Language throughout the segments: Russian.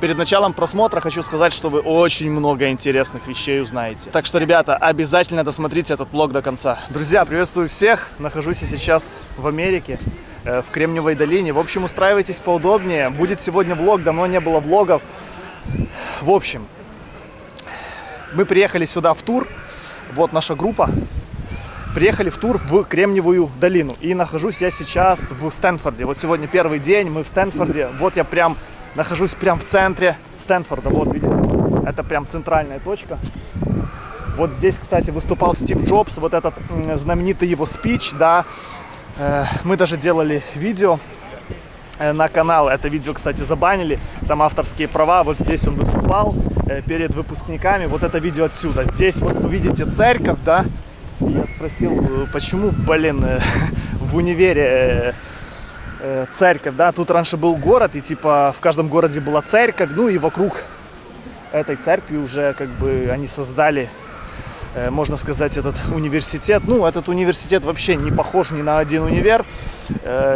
Перед началом просмотра хочу сказать, что вы очень много интересных вещей узнаете. Так что, ребята, обязательно досмотрите этот блог до конца. Друзья, приветствую всех. Нахожусь я сейчас в Америке, э, в Кремниевой долине. В общем, устраивайтесь поудобнее. Будет сегодня влог, давно не было влогов. В общем, мы приехали сюда в тур. Вот наша группа. Приехали в тур в Кремниевую долину. И нахожусь я сейчас в Стэнфорде. Вот сегодня первый день, мы в Стэнфорде. Вот я прям нахожусь прям в центре Стэнфорда. Вот, видите, это прям центральная точка. Вот здесь, кстати, выступал Стив Джобс, вот этот знаменитый его спич, да. Э, мы даже делали видео э, на канал. Это видео, кстати, забанили. Там авторские права. Вот здесь он выступал э, перед выпускниками. Вот это видео отсюда. Здесь вот вы видите церковь, да. Я спросил, почему, блин, в универе церковь, да, тут раньше был город, и типа в каждом городе была церковь, ну и вокруг этой церкви уже как бы они создали, можно сказать, этот университет. Ну, этот университет вообще не похож ни на один универ.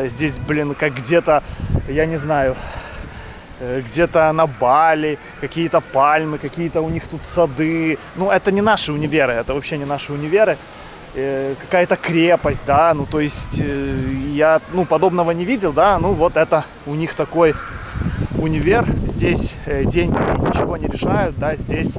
Здесь, блин, как где-то, я не знаю, где-то на Бали, какие-то пальмы, какие-то у них тут сады. Ну, это не наши универы, это вообще не наши универы. Э, какая-то крепость, да, ну, то есть э, я, ну, подобного не видел, да, ну, вот это у них такой универ, здесь э, деньги ничего не решают, да, здесь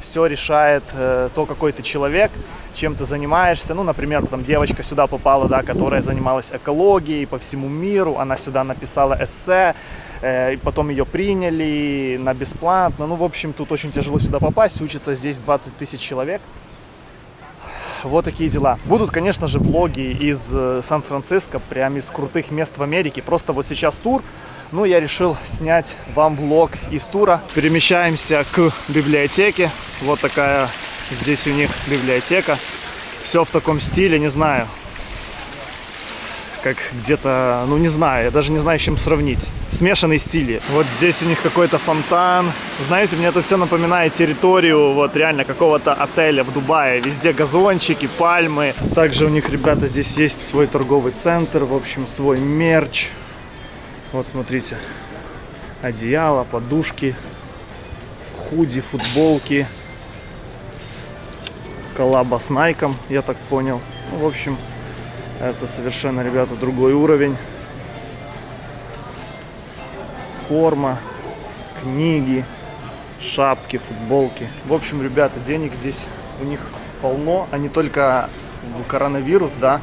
все решает то, какой ты человек, чем ты занимаешься. Ну, например, там девочка сюда попала, да, которая занималась экологией по всему миру, она сюда написала эссе, потом ее приняли на бесплатно. Ну, в общем, тут очень тяжело сюда попасть, учится здесь 20 тысяч человек вот такие дела. Будут, конечно же, влоги из э, Сан-Франциско, прям из крутых мест в Америке. Просто вот сейчас тур, ну, я решил снять вам влог из тура. Перемещаемся к библиотеке. Вот такая здесь у них библиотека. Все в таком стиле, не знаю. Как где-то, ну не знаю, я даже не знаю, с чем сравнить смешанный стили. Вот здесь у них какой-то фонтан. Знаете, мне это все напоминает территорию вот реально какого-то отеля в Дубае. Везде газончики, пальмы. Также у них, ребята, здесь есть свой торговый центр, в общем, свой мерч. Вот смотрите, одеяло, подушки, худи, футболки. Коллаба с Найком, я так понял. Ну, в общем, это совершенно, ребята, другой уровень форма, книги, шапки, футболки. В общем, ребята, денег здесь у них полно. Они только в коронавирус, да,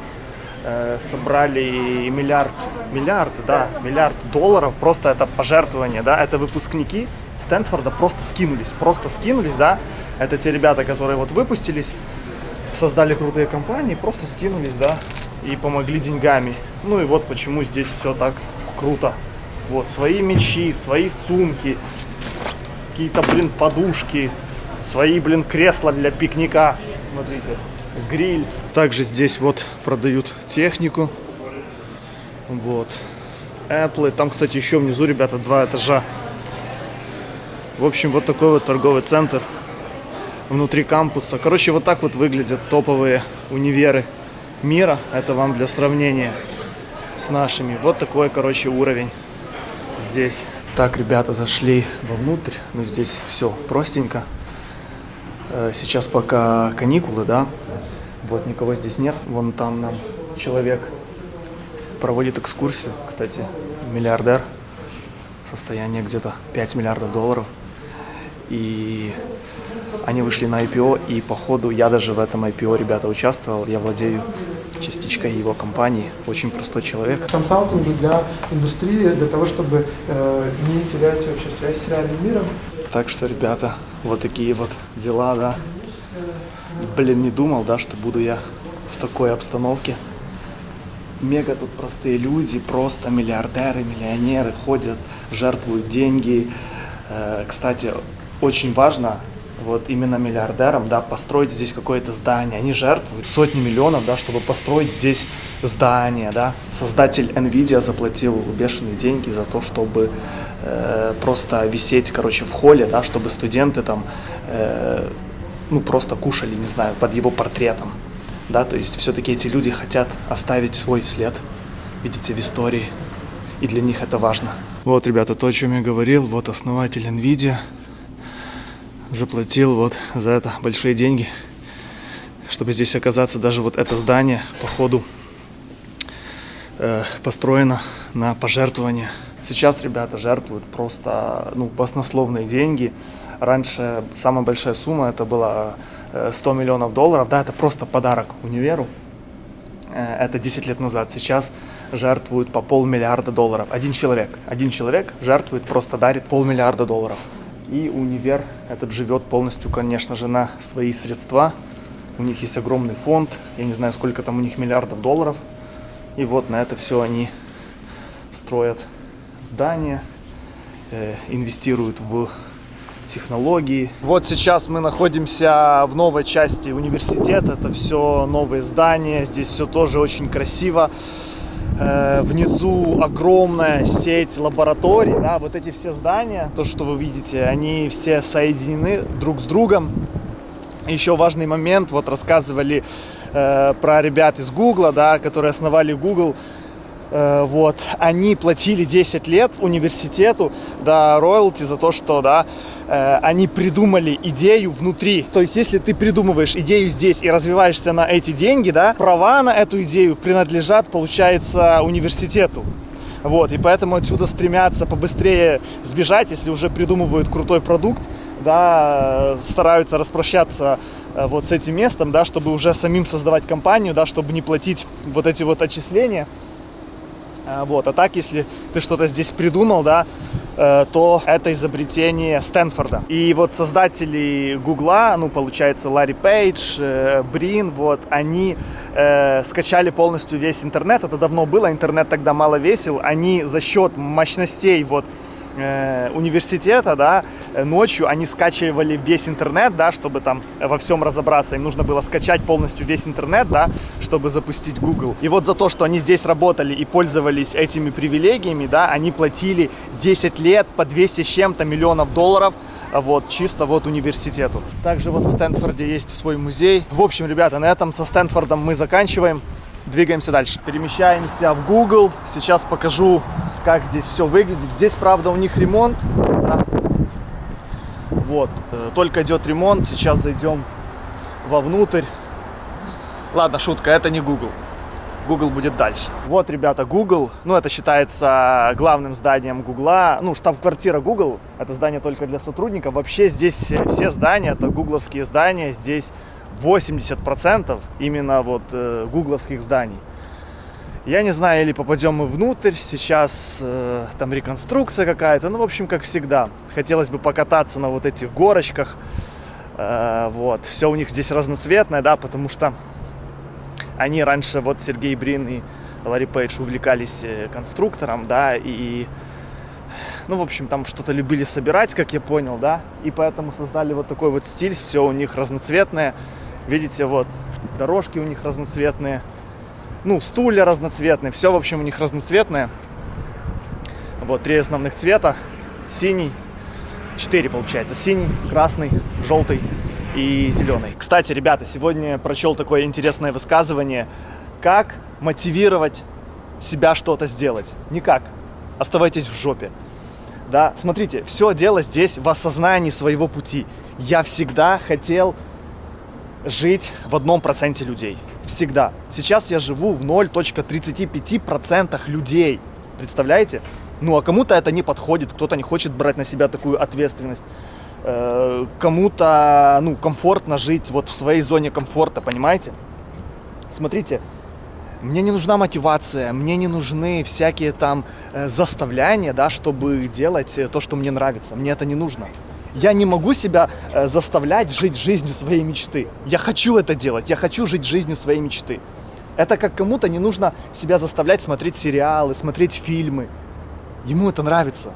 э, собрали миллиард, миллиард, да, миллиард долларов. Просто это пожертвование, да, это выпускники Стэнфорда просто скинулись, просто скинулись, да. Это те ребята, которые вот выпустились, создали крутые компании, просто скинулись, да, и помогли деньгами. Ну и вот почему здесь все так круто. Вот, свои мечи, свои сумки, какие-то, блин, подушки, свои, блин, кресла для пикника. Смотрите, гриль. Также здесь вот продают технику. Вот. Apple. Там, кстати, еще внизу, ребята, два этажа. В общем, вот такой вот торговый центр внутри кампуса. Короче, вот так вот выглядят топовые универы мира. Это вам для сравнения с нашими. Вот такой, короче, уровень здесь. Так, ребята, зашли вовнутрь. Ну, здесь все простенько. Э, сейчас пока каникулы, да. Вот, никого здесь нет. Вон там нам человек проводит экскурсию. Кстати, миллиардер. Состояние где-то 5 миллиардов долларов. И они вышли на IPO, и походу я даже в этом IPO, ребята, участвовал. Я владею частичкой его компании. Очень простой человек. Консалтинг для индустрии, для того, чтобы э, не терять вообще связь с реальным миром. Так что, ребята, вот такие вот дела, да. Блин, не думал, да, что буду я в такой обстановке. Мега тут простые люди, просто миллиардеры, миллионеры ходят, жертвуют деньги. Э, кстати, очень важно вот именно миллиардерам, да, построить здесь какое-то здание. Они жертвуют сотни миллионов, да, чтобы построить здесь здание, да. Создатель Nvidia заплатил бешеные деньги за то, чтобы э, просто висеть, короче, в холле, да, чтобы студенты там, э, ну, просто кушали, не знаю, под его портретом, да, то есть все-таки эти люди хотят оставить свой след, видите, в истории. и для них это важно. Вот, ребята, то, о чем я говорил, вот основатель NVIDIA заплатил вот за это большие деньги, чтобы здесь оказаться. Даже вот это здание, по ходу, э, построено на пожертвования. Сейчас ребята жертвуют просто ну, баснословные деньги. Раньше самая большая сумма это была 100 миллионов долларов. Да, это просто подарок универу. Э, это 10 лет назад. Сейчас жертвуют по полмиллиарда долларов. Один человек. Один человек жертвует, просто дарит полмиллиарда долларов. И универ этот живет полностью, конечно же, на свои средства. У них есть огромный фонд. Я не знаю, сколько там у них миллиардов долларов. И вот на это все они строят здания, э, инвестируют в технологии. Вот сейчас мы находимся в новой части университета. Это все новые здания. Здесь все тоже очень красиво. Э, внизу огромная сеть лабораторий. Да, вот эти все здания, то, что вы видите, они все соединены друг с другом. Еще важный момент, вот рассказывали э, про ребят из Гугла, да, которые основали Google. Э, вот, они платили 10 лет университету, да, роялти за то, что, да, э, они придумали идею внутри. То есть, если ты придумываешь идею здесь и развиваешься на эти деньги, да, права на эту идею принадлежат, получается, университету. Вот, и поэтому отсюда стремятся побыстрее сбежать, если уже придумывают крутой продукт, да, стараются распрощаться э, вот с этим местом, да, чтобы уже самим создавать компанию, да, чтобы не платить вот эти вот отчисления. А, вот. А так, если ты что-то здесь придумал, да, э, то это изобретение Стэнфорда. И вот создатели Гугла, ну, получается, Ларри Пейдж, э, Брин, вот, они э, скачали полностью весь интернет. Это давно было, интернет тогда мало весил. Они за счет мощностей, вот, э, университета, да, э, ночью они скачивали весь интернет, да, чтобы там во всем разобраться. Им нужно было скачать полностью весь интернет, да, чтобы запустить Google. И вот за то, что они здесь работали и пользовались этими привилегиями, да, они платили 10 лет по 200 с чем-то миллионов долларов вот, чисто вот университету. Также вот в Стэнфорде есть свой музей. В общем, ребята, на этом со Стэнфордом мы заканчиваем. Двигаемся дальше. Перемещаемся в Google. Сейчас покажу, как здесь все выглядит. Здесь, правда, у них ремонт. Да. Вот, э, только идет ремонт. Сейчас зайдем вовнутрь. Ладно, шутка, это не Google. Google будет дальше. Вот, ребята, Google, ну, это считается главным зданием Google. Ну, штаб-квартира Google, это здание только для сотрудников. Вообще здесь все здания, это гугловские здания. Здесь 80% именно вот э, гугловских зданий. Я не знаю, или попадем мы внутрь, сейчас э, там реконструкция какая-то, ну, в общем, как всегда. Хотелось бы покататься на вот этих горочках, э, вот. Все у них здесь разноцветное, да, потому что они раньше, вот Сергей Брин и Ларри Пейдж увлекались э, конструктором, да, и, ну, в общем, там что-то любили собирать, как я понял, да, и поэтому создали вот такой вот стиль, все у них разноцветное, Видите, вот дорожки у них разноцветные. Ну, стулья разноцветные. Все, в общем, у них разноцветное. Вот три основных цвета. Синий. Четыре, получается. Синий, красный, желтый и зеленый. Кстати, ребята, сегодня прочел такое интересное высказывание. Как мотивировать себя что-то сделать? Никак. Оставайтесь в жопе. Да, смотрите, все дело здесь в осознании своего пути. Я всегда хотел жить в одном проценте людей. Всегда. Сейчас я живу в 0.35% людей. Представляете? Ну, а кому-то это не подходит, кто-то не хочет брать на себя такую ответственность. Э, кому-то, ну, комфортно жить вот в своей зоне комфорта, понимаете? Смотрите, мне не нужна мотивация, мне не нужны всякие там э, заставляния, да, чтобы делать то, что мне нравится. Мне это не нужно. Я не могу себя э, заставлять жить жизнью своей мечты. Я хочу это делать, я хочу жить жизнью своей мечты. Это как кому-то не нужно себя заставлять смотреть сериалы, смотреть фильмы. Ему это нравится.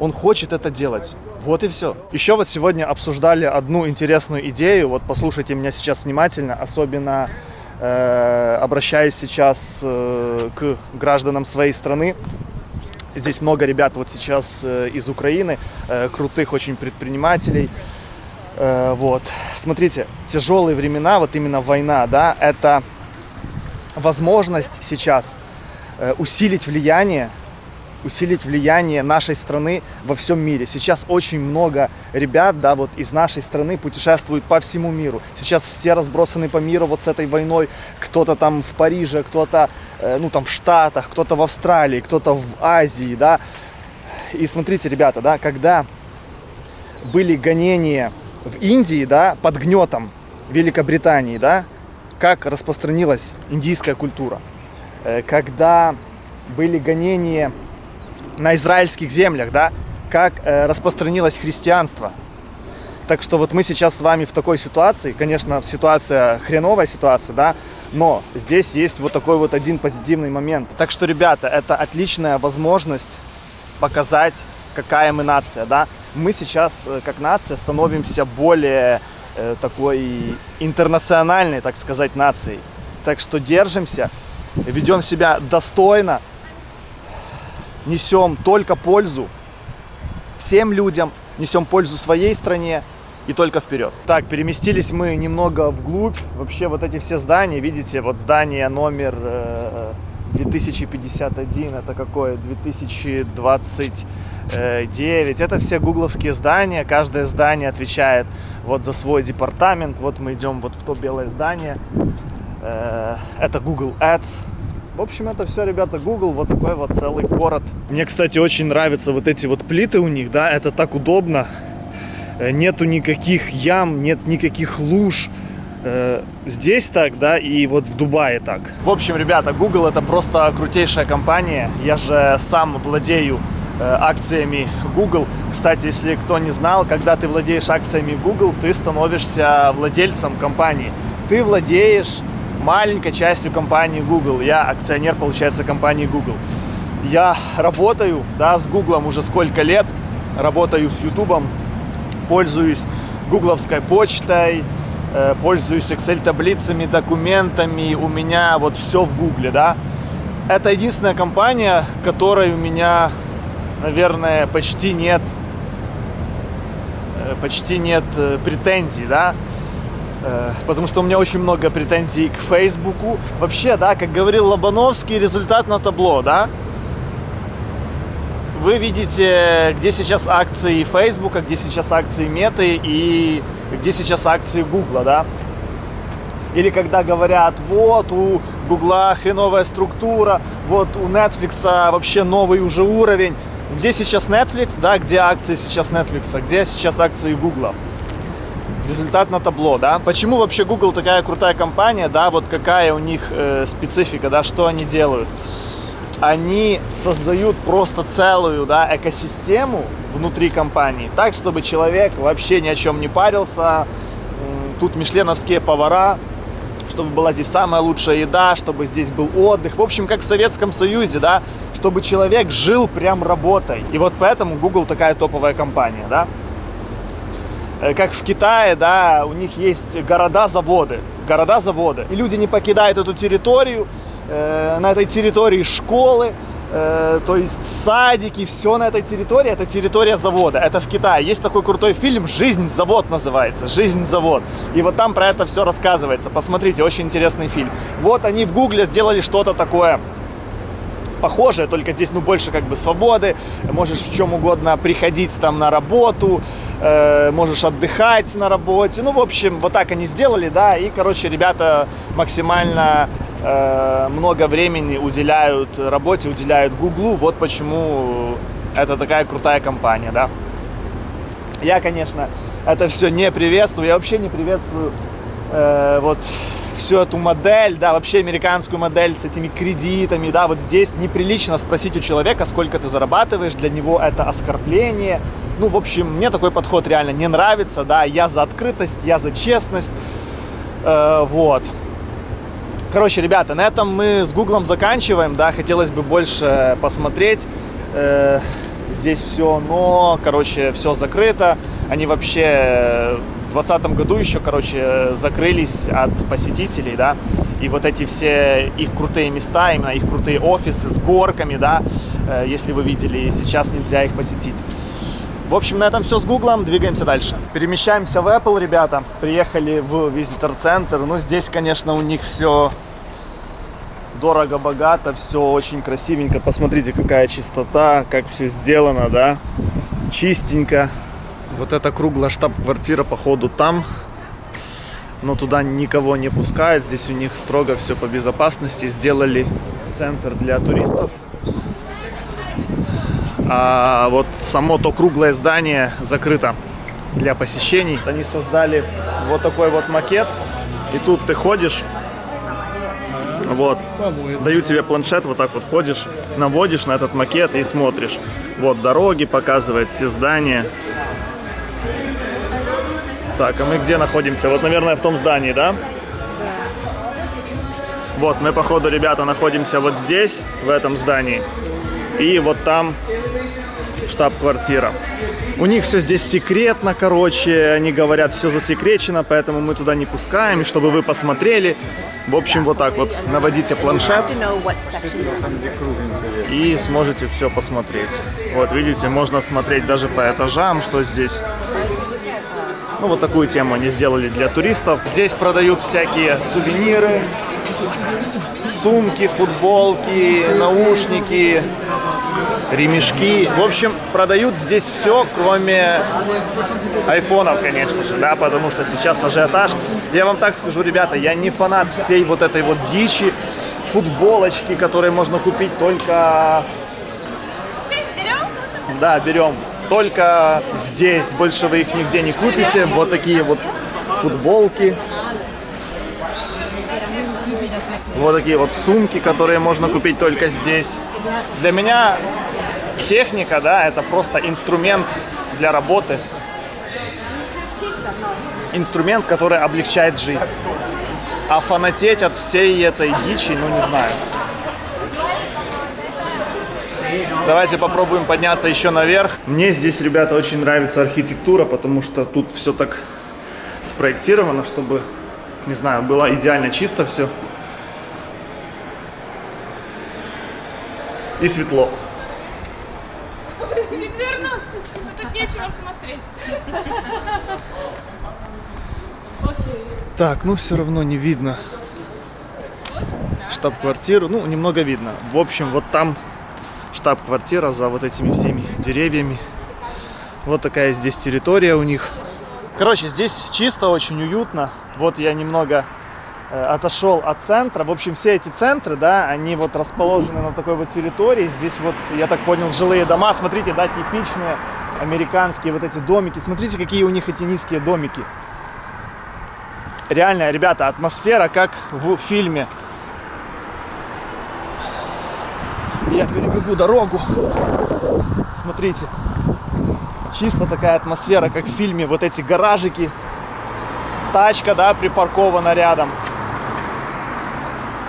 Он хочет это делать. Вот и все. Еще вот сегодня обсуждали одну интересную идею. Вот послушайте меня сейчас внимательно, особенно э, обращаюсь сейчас э, к гражданам своей страны. Здесь много ребят вот сейчас э, из Украины, э, крутых очень предпринимателей. Э, вот. Смотрите, тяжелые времена, вот именно война, да, это возможность сейчас усилить влияние усилить влияние нашей страны во всем мире. Сейчас очень много ребят, да, вот из нашей страны путешествуют по всему миру. Сейчас все разбросаны по миру вот с этой войной. Кто-то там в Париже, кто-то, ну, там в Штатах, кто-то в Австралии, кто-то в Азии, да. И смотрите, ребята, да, когда были гонения в Индии, да, под гнетом Великобритании, да, как распространилась индийская культура. Э, когда были гонения на израильских землях, да, как э, распространилось христианство. Так что вот мы сейчас с вами в такой ситуации, конечно, ситуация хреновая ситуация, да, но здесь есть вот такой вот один позитивный момент. Так что, ребята, это отличная возможность показать, какая мы нация, да. Мы сейчас, э, как нация, становимся более э, такой интернациональной, так сказать, нацией. Так что держимся, ведем себя достойно, несем только пользу всем людям, несем пользу своей стране и только вперед. Так, переместились мы немного вглубь. Вообще вот эти все здания, видите, вот здание номер э, 2051, это какое? 2029. Это все гугловские здания. Каждое здание отвечает вот за свой департамент. Вот мы идем вот в то белое здание. Э, это Google Ads. В общем, это все, ребята, Google, вот такой вот целый город. Мне, кстати, очень нравятся вот эти вот плиты у них, да, это так удобно. Э, нету никаких ям, нет никаких луж. Э, здесь так, да, и вот в Дубае так. В общем, ребята, Google это просто крутейшая компания. Я же сам владею э, акциями Google. Кстати, если кто не знал, когда ты владеешь акциями Google, ты становишься владельцем компании. Ты владеешь маленькой частью компании Google. Я акционер, получается, компании Google. Я работаю, да, с Google уже сколько лет, работаю с YouTube, пользуюсь гугловской почтой, э, пользуюсь Excel-таблицами, документами, у меня вот все в Гугле, да. Это единственная компания, которой у меня, наверное, почти нет, э, почти нет э, претензий, да. Э, потому что у меня очень много претензий к Фейсбуку. Вообще, да, как говорил Лобановский, результат на табло, да. Вы видите, где сейчас акции Фейсбука, где сейчас акции Меты и где сейчас акции Гугла, да. Или когда говорят, вот у Гугла хреновая структура, вот у Netflix вообще новый уже уровень. Где сейчас Netflix, да, где акции сейчас Netflix, где сейчас акции Гугла результат на табло, да. Почему вообще Google такая крутая компания, да, вот какая у них э, специфика, да, что они делают? Они создают просто целую, да, экосистему внутри компании, так, чтобы человек вообще ни о чем не парился. Тут мишленовские повара, чтобы была здесь самая лучшая еда, чтобы здесь был отдых. В общем, как в Советском Союзе, да, чтобы человек жил прям работой. И вот поэтому Google такая топовая компания, да. Э, как в Китае, да, у них есть города-заводы, города-заводы. И люди не покидают эту территорию, э, на этой территории школы, э, то есть садики, все на этой территории, это территория завода. Это в Китае. Есть такой крутой фильм «Жизнь-завод» называется, «Жизнь-завод». И вот там про это все рассказывается. Посмотрите, очень интересный фильм. Вот они в Гугле сделали что-то такое похожее, только здесь, ну, больше как бы свободы, можешь в чем угодно приходить там на работу, э, можешь отдыхать на работе, ну, в общем, вот так они сделали, да, и, короче, ребята максимально э, много времени уделяют работе, уделяют Гуглу, вот почему это такая крутая компания, да. Я, конечно, это все не приветствую, я вообще не приветствую э, вот всю эту модель, да, вообще американскую модель с этими кредитами, да, вот здесь неприлично спросить у человека, сколько ты зарабатываешь, для него это оскорбление. Ну, в общем, мне такой подход реально не нравится, да, я за открытость, я за честность, э, вот. Короче, ребята, на этом мы с Гуглом заканчиваем, да, хотелось бы больше посмотреть, э, здесь все, но, короче, все закрыто, они вообще 2020 году еще, короче, закрылись от посетителей, да, и вот эти все их крутые места, именно их крутые офисы с горками, да, э, если вы видели, сейчас нельзя их посетить. В общем, на этом все с Гуглом, двигаемся дальше. Перемещаемся в Apple, ребята, приехали в визитор-центр, ну, здесь, конечно, у них все дорого-богато, все очень красивенько. Посмотрите, какая чистота, как все сделано, да, чистенько. Вот эта круглая штаб-квартира, походу, там. Но туда никого не пускают. Здесь у них строго все по безопасности. Сделали центр для туристов. А вот само то круглое здание закрыто для посещений. Они создали вот такой вот макет. И тут ты ходишь, вот, дают тебе планшет, вот так вот ходишь, наводишь на этот макет и смотришь. Вот дороги показывает, все здания. Так, а мы где находимся? Вот, наверное, в том здании, да? Вот, мы, походу, ребята, находимся вот здесь, в этом здании. И вот там штаб-квартира. У них все здесь секретно, короче, они говорят, все засекречено, поэтому мы туда не пускаем, чтобы вы посмотрели. В общем, вот так вот наводите планшет и сможете все посмотреть. Вот, видите, можно смотреть даже по этажам, что здесь. Ну, вот такую тему они сделали для туристов. Здесь продают всякие сувениры, сумки, футболки, наушники, ремешки. В общем, продают здесь все, кроме айфонов, конечно же, да, потому что сейчас ажиотаж. Я вам так скажу, ребята, я не фанат всей вот этой вот дичи, футболочки, которые можно купить только... Да, берем. Только здесь. Больше вы их нигде не купите. Вот такие вот футболки. Вот такие вот сумки, которые можно купить только здесь. Для меня техника, да, это просто инструмент для работы. Инструмент, который облегчает жизнь. А фанатеть от всей этой дичи, ну не знаю. Давайте попробуем подняться еще наверх. Мне здесь, ребята, очень нравится архитектура, потому что тут все так спроектировано, чтобы, не знаю, было идеально чисто все. И светло. Не вернулся, честно, тут нечего смотреть. Так, ну все равно не видно штаб-квартиру. Ну, немного видно. В общем, вот там штаб-квартира за вот этими всеми деревьями. Вот такая здесь территория у них. Короче, здесь чисто, очень уютно. Вот я немного э, отошел от центра. В общем, все эти центры, да, они вот расположены на такой вот территории. Здесь вот, я так понял, жилые дома. Смотрите, да, типичные американские вот эти домики. Смотрите, какие у них эти низкие домики. Реально, ребята, атмосфера как в фильме. Я перебегу дорогу. Смотрите. Чисто такая атмосфера, как в фильме. Вот эти гаражики. Тачка, да, припаркована рядом.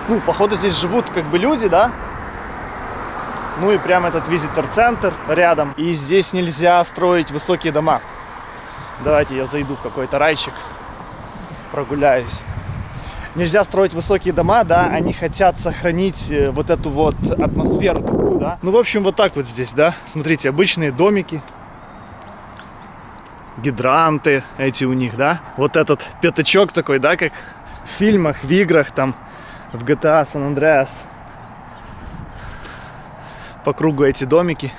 Ну, походу здесь живут как бы люди, да? Ну и прям этот визитор-центр рядом. И здесь нельзя строить высокие дома. Давайте я зайду в какой-то райчик, прогуляюсь. Нельзя строить высокие дома, да, они хотят сохранить э, вот эту вот атмосферу да. Ну, в общем, вот так вот здесь, да. Смотрите, обычные домики, гидранты эти у них, да. Вот этот пятачок такой, да, как в фильмах, в играх, там, в GTA San Andreas. По кругу эти домики.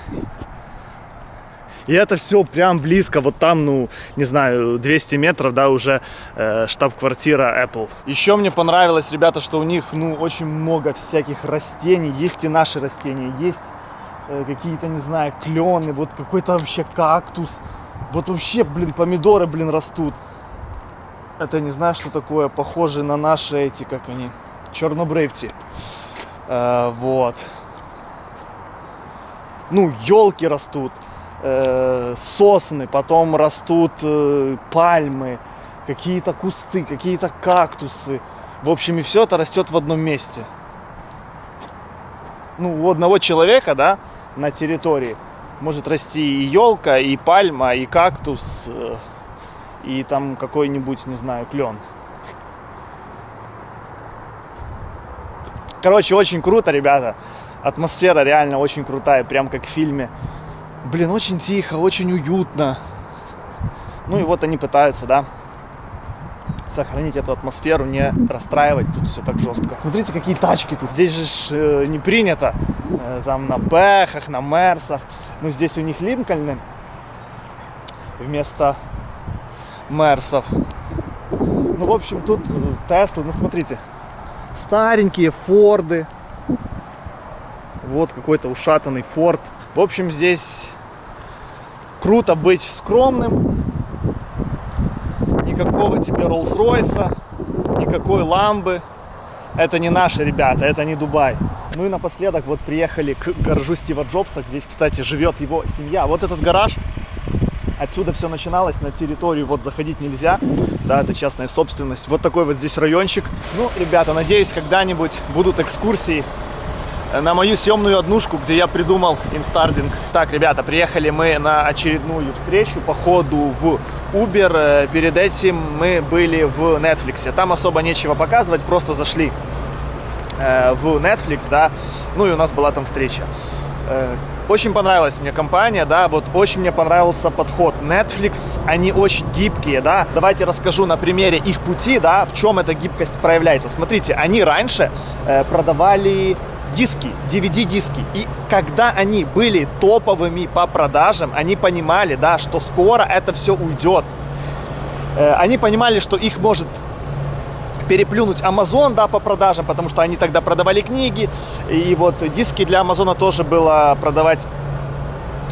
И это все прям близко, вот там, ну, не знаю, 200 метров, да, уже э, штаб-квартира Apple. Еще мне понравилось, ребята, что у них, ну, очень много всяких растений. Есть и наши растения, есть э, какие-то, не знаю, клены, вот какой-то вообще кактус. Вот вообще, блин, помидоры, блин, растут. Это не знаю, что такое, похоже на наши эти, как они, чернобрывцы. Э, вот. Ну, елки растут э, сосны, потом растут э, пальмы, какие-то кусты, какие-то кактусы. В общем, и все это растет в одном месте. Ну, у одного человека, да, на территории может расти и елка, и пальма, и кактус, э, и там какой-нибудь, не знаю, клен. Короче, очень круто, ребята. Атмосфера реально очень крутая, прям как в фильме. Блин, очень тихо, очень уютно. Ну и вот они пытаются, да, сохранить эту атмосферу, не расстраивать тут все так жестко. Смотрите, какие тачки тут. Здесь же э, не принято э, там на Бэхах, на Мерсах. Ну, здесь у них Линкольны вместо Мерсов. Ну, в общем, тут э, Теслы, ну, смотрите, старенькие Форды. Вот какой-то ушатанный Форд. В общем, здесь круто быть скромным. Никакого тебе Роллс-Ройса, никакой ламбы. Это не наши ребята, это не Дубай. Ну и напоследок вот приехали к гаражу Стива Джобса. Здесь, кстати, живет его семья. Вот этот гараж, отсюда все начиналось, на территорию вот заходить нельзя. Да, это частная собственность. Вот такой вот здесь райончик. Ну, ребята, надеюсь, когда-нибудь будут экскурсии на мою съемную однушку, где я придумал инстардинг. Так, ребята, приехали мы на очередную встречу по ходу в Uber. Э, Перед этим мы были в Netflix. Там особо нечего показывать, просто зашли э, в Netflix, да, ну и у нас была там встреча. Э, Очень понравилась мне компания, да, вот очень мне понравился подход. Netflix, они очень гибкие, да. Давайте расскажу на примере их пути, да, в чем эта гибкость проявляется. Смотрите, они раньше э, продавали диски, DVD-диски. И когда они были топовыми по продажам, они понимали, да, что скоро это все уйдет. Э, Они понимали, что их может переплюнуть Amazon, да, по продажам, потому что они тогда продавали книги, и вот диски для Амазона тоже было продавать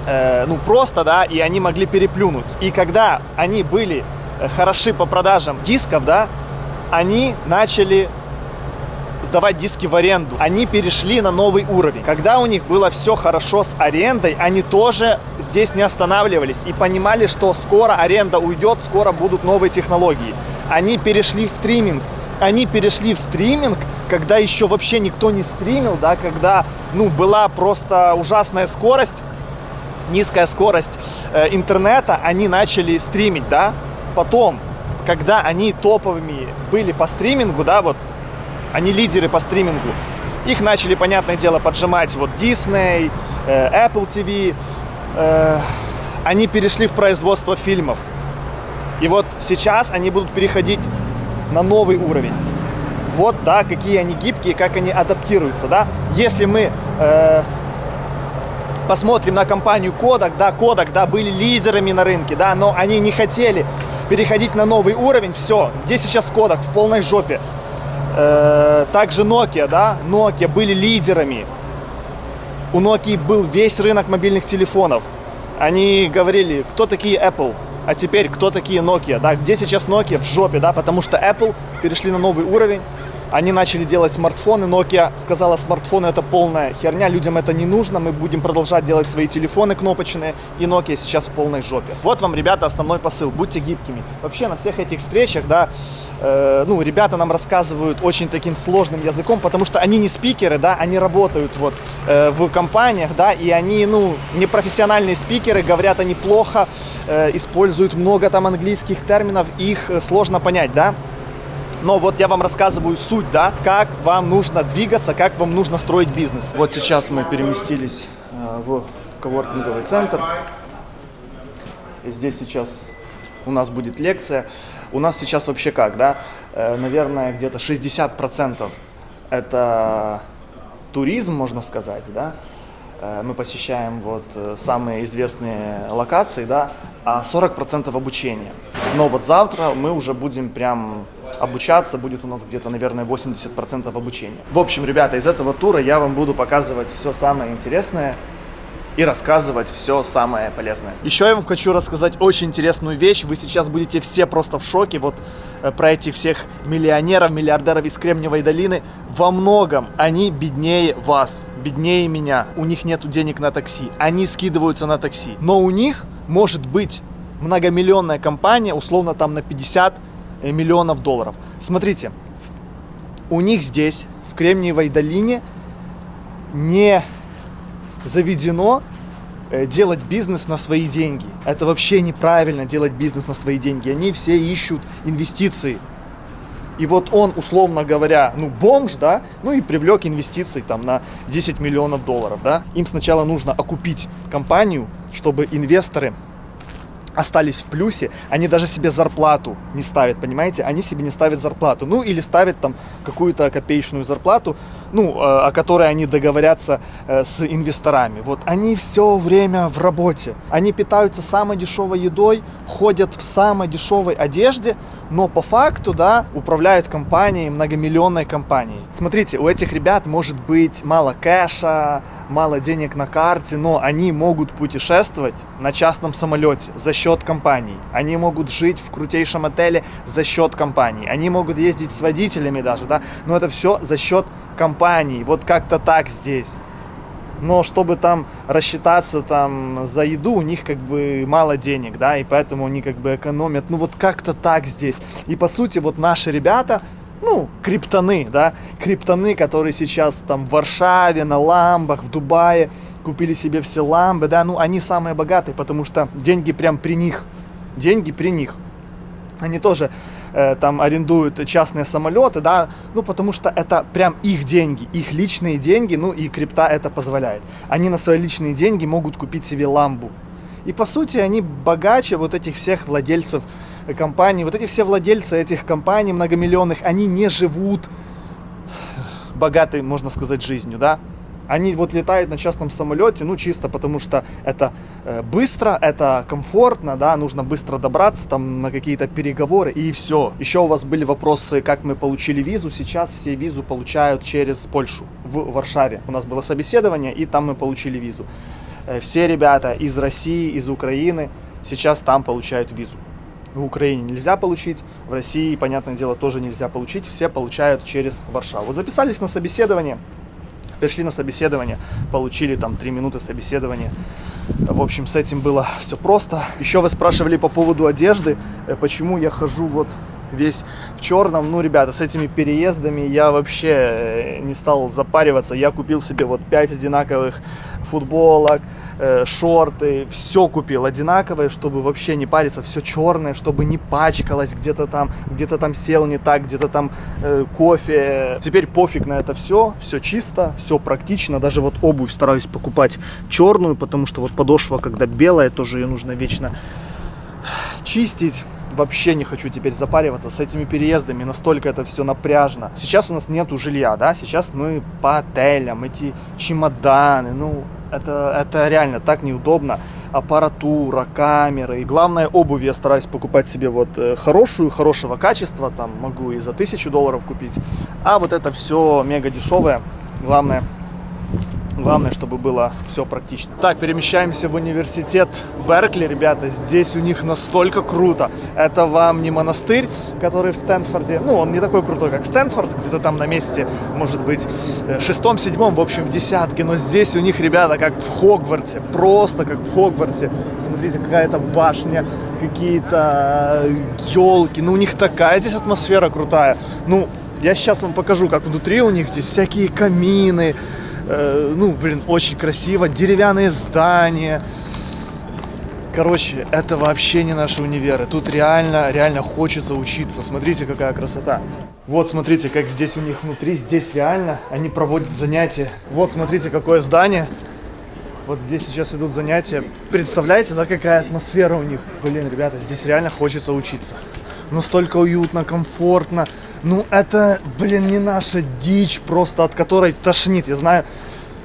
э, ну, просто, да, и они могли переплюнуть. И когда они были э, хороши по продажам дисков, да, они начали сдавать диски в аренду. Они перешли на новый уровень. Когда у них было все хорошо с арендой, они тоже здесь не останавливались и понимали, что скоро аренда уйдет, скоро будут новые технологии. Они перешли в стриминг. Они перешли в стриминг, когда еще вообще никто не стримил, да, когда, ну, была просто ужасная скорость, низкая скорость э, интернета, они начали стримить, да. Потом, когда они топовыми были по стримингу, да, вот они лидеры по стримингу. Их начали, понятное дело, поджимать вот Disney, э, Apple TV. Э, они перешли в производство фильмов. И вот сейчас они будут переходить на новый уровень. Вот, да, какие они гибкие, как они адаптируются, да. Если мы э, посмотрим на компанию Kodak, да, Kodak, да, были лидерами на рынке, да, но они не хотели переходить на новый уровень, все, где сейчас Kodak в полной жопе. Э, также Nokia, да, Nokia были лидерами. У Nokia был весь рынок мобильных телефонов. Они говорили, кто такие Apple, а теперь кто такие Nokia, да, где сейчас Nokia? В жопе, да, потому что Apple перешли на новый уровень, они начали делать смартфоны, Nokia сказала, смартфоны это полная херня, людям это не нужно, мы будем продолжать делать свои телефоны кнопочные, и Nokia сейчас в полной жопе. Вот вам, ребята, основной посыл, будьте гибкими. Вообще на всех этих встречах, да, э, ну, ребята нам рассказывают очень таким сложным языком, потому что они не спикеры, да, они работают вот э, в компаниях, да, и они, ну, не профессиональные спикеры, говорят они плохо, э, используют много там английских терминов, их э, сложно понять, да. Но вот я вам рассказываю суть, да, как вам нужно двигаться, как вам нужно строить бизнес. Вот сейчас мы переместились э, в коворкинговый центр. И здесь сейчас у нас будет лекция. У нас сейчас вообще как, да? Э, наверное, где-то 60% это туризм, можно сказать, да? Э, Мы посещаем вот самые известные локации, да, а 40% обучения. Но вот завтра мы уже будем прям обучаться, будет у нас где-то, наверное, 80% обучения. В общем, ребята, из этого тура я вам буду показывать все самое интересное и рассказывать все самое полезное. Еще я вам хочу рассказать очень интересную вещь. Вы сейчас будете все просто в шоке вот э, про этих всех миллионеров, миллиардеров из Кремниевой долины. Во многом они беднее вас, беднее меня. У них нет денег на такси. Они скидываются на такси. Но у них может быть многомиллионная компания, условно там на 50 миллионов долларов. Смотрите, у них здесь, в Кремниевой долине, не заведено э, делать бизнес на свои деньги. Это вообще неправильно делать бизнес на свои деньги. Они все ищут инвестиции. И вот он, условно говоря, ну, бомж, да, ну и привлек инвестиции там на 10 миллионов долларов, да. Им сначала нужно окупить компанию, чтобы инвесторы остались в плюсе, они даже себе зарплату не ставят, понимаете? Они себе не ставят зарплату. Ну, или ставят там какую-то копеечную зарплату, ну, э, о которой они договорятся э, с инвесторами. Вот они все время в работе. Они питаются самой дешевой едой, ходят в самой дешевой одежде, но по факту, да, управляют компанией, многомиллионной компанией. Смотрите, у этих ребят может быть мало кэша, мало денег на карте, но они могут путешествовать на частном самолете за счет компании. Они могут жить в крутейшем отеле за счет компании. Они могут ездить с водителями даже, да, но это все за счет компании. Вот как-то так здесь. Но чтобы там рассчитаться там за еду, у них как бы мало денег, да, и поэтому они как бы экономят. Ну вот как-то так здесь. И по сути вот наши ребята, ну, криптоны, да, криптоны, которые сейчас там в Варшаве, на ламбах, в Дубае, купили себе все ламбы, да, ну, они самые богатые, потому что деньги прям при них, деньги при них. Они тоже э, там арендуют частные самолеты, да, ну, потому что это прям их деньги, их личные деньги, ну, и крипта это позволяет. Они на свои личные деньги могут купить себе ламбу. И, по сути, они богаче вот этих всех владельцев компаний. Вот эти все владельцы этих компаний многомиллионных, они не живут богатой, можно сказать, жизнью, да. Они вот летают на частном самолете, ну, чисто потому что это э, быстро, это комфортно, да, нужно быстро добраться там на какие-то переговоры, и все. Еще у вас были вопросы, как мы получили визу. Сейчас все визу получают через Польшу, в Варшаве. У нас было собеседование, и там мы получили визу. Э, все ребята из России, из Украины сейчас там получают визу. В Украине нельзя получить, в России, понятное дело, тоже нельзя получить. Все получают через Варшаву. Записались на собеседование, пришли на собеседование, получили там 3 минуты собеседования. В общем, с этим было все просто. Еще вы спрашивали по поводу одежды, э, почему я хожу вот весь в черном. Ну, ребята, с этими переездами я вообще э, не стал запариваться. Я купил себе вот 5 одинаковых футболок, э, шорты, все купил одинаковое, чтобы вообще не париться, все черное, чтобы не пачкалось где-то там, где-то там сел не так, где-то там э, кофе. Теперь пофиг на это все, все чисто, все практично. Даже вот обувь стараюсь покупать черную, потому что вот подошва, когда белая, тоже ее нужно вечно чистить вообще не хочу теперь запариваться с этими переездами, настолько это все напряжно. Сейчас у нас нету жилья, да, сейчас мы по отелям, эти чемоданы, ну, это, это реально так неудобно. Аппаратура, камеры. И главное, обувь я стараюсь покупать себе вот э, хорошую, хорошего качества. Там могу и за тысячу долларов купить. А вот это все мега дешевое. Главное, Главное, чтобы было все практично. Так, перемещаемся в университет Беркли, ребята. Здесь у них настолько круто. Это вам не монастырь, который в Стэнфорде. Ну, он не такой крутой, как Стэнфорд, где-то там на месте, может быть, э, шестом, седьмом, в общем, в десятке. Но здесь у них, ребята, как в Хогвартсе. Просто как в Хогвартсе. Смотрите, какая-то башня, какие-то елки. Ну, у них такая здесь атмосфера крутая. Ну, я сейчас вам покажу, как внутри у них здесь всякие камины, Э, ну, блин, очень красиво, деревянные здания. Короче, это вообще не наши универы. Тут реально, реально хочется учиться. Смотрите, какая красота. Вот, смотрите, как здесь у них внутри. Здесь реально они проводят занятия. Вот, смотрите, какое здание. Вот здесь сейчас идут занятия. Представляете, да, какая атмосфера у них? Блин, ребята, здесь реально хочется учиться. Настолько уютно, комфортно. Ну, это, блин, не наша дичь просто, от которой тошнит. Я знаю,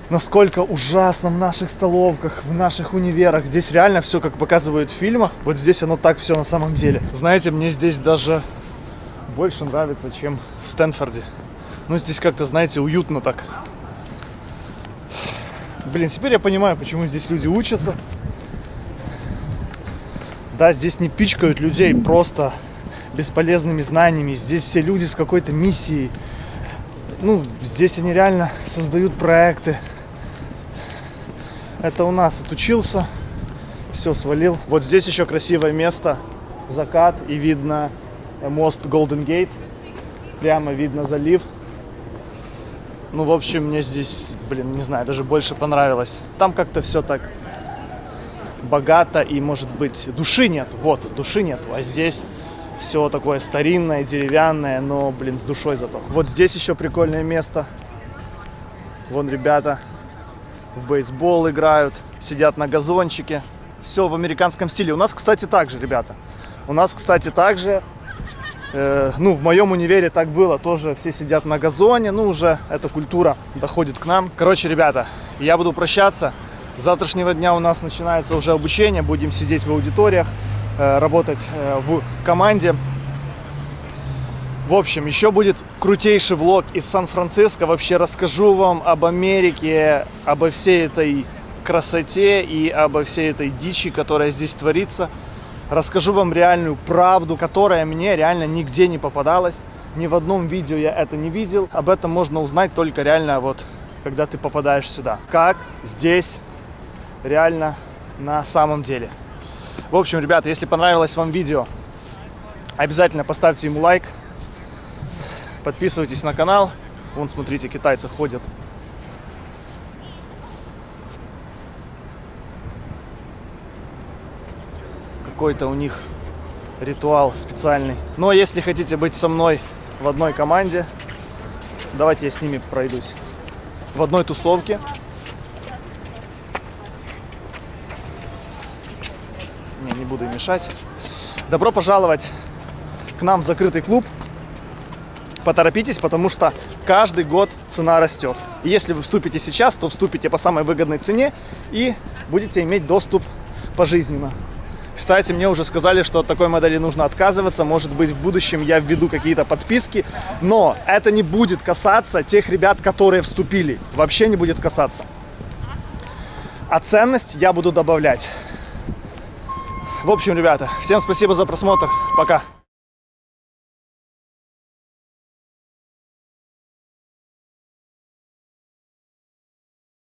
насколько ужасно в наших столовках, в наших универах. Здесь реально все, как показывают в фильмах. Вот здесь оно так все на самом деле. Знаете, мне здесь даже больше нравится, чем в Стэнфорде. Ну, здесь как-то, знаете, уютно так. Блин, теперь я понимаю, почему здесь люди учатся. Да, здесь не пичкают людей просто бесполезными знаниями. Здесь все люди с какой-то миссией. Ну, здесь они реально создают проекты. Это у нас отучился, все свалил. Вот здесь еще красивое место, закат и видно мост Golden Gate. Прямо видно залив. Ну, в общем, мне здесь, блин, не знаю, даже больше понравилось. Там как-то все так богато и, может быть, души нет. Вот, души нет. А здесь все такое старинное, деревянное, но, блин, с душой зато. Вот здесь еще прикольное место. Вон ребята в бейсбол играют, сидят на газончике. все в американском стиле. У нас, кстати, так же, ребята. У нас, кстати, так же Э, ну, в моем универе так было, тоже все сидят на газоне, ну, уже эта культура доходит к нам. Короче, ребята, я буду прощаться. С завтрашнего дня у нас начинается уже обучение, будем сидеть в аудиториях, работать э, в команде. В общем, еще будет крутейший влог из Сан-Франциско. Вообще расскажу вам об Америке, обо всей этой красоте и обо всей этой дичи, которая здесь творится расскажу вам реальную правду, которая мне реально нигде не попадалась. Ни в одном видео я это не видел. Об этом можно узнать только реально вот, когда ты попадаешь сюда. Как здесь реально на самом деле. В общем, ребята, если понравилось вам видео, обязательно поставьте ему лайк. Подписывайтесь на канал. Вон, смотрите, китайцы ходят какой-то у них ритуал специальный. Но если хотите быть со мной в одной команде, давайте я с ними пройдусь. В одной тусовке. Буду мешать. Добро пожаловать к нам в закрытый клуб. Поторопитесь, потому что каждый год цена растет. И если вы вступите сейчас, то вступите по самой выгодной цене и будете иметь доступ пожизненно. Кстати, мне уже сказали, что от такой модели нужно отказываться. Может быть, в будущем я введу какие-то подписки. Но это не будет касаться тех ребят, которые вступили. Вообще не будет касаться. А ценность я буду добавлять. В общем, ребята, всем спасибо за просмотр. Пока.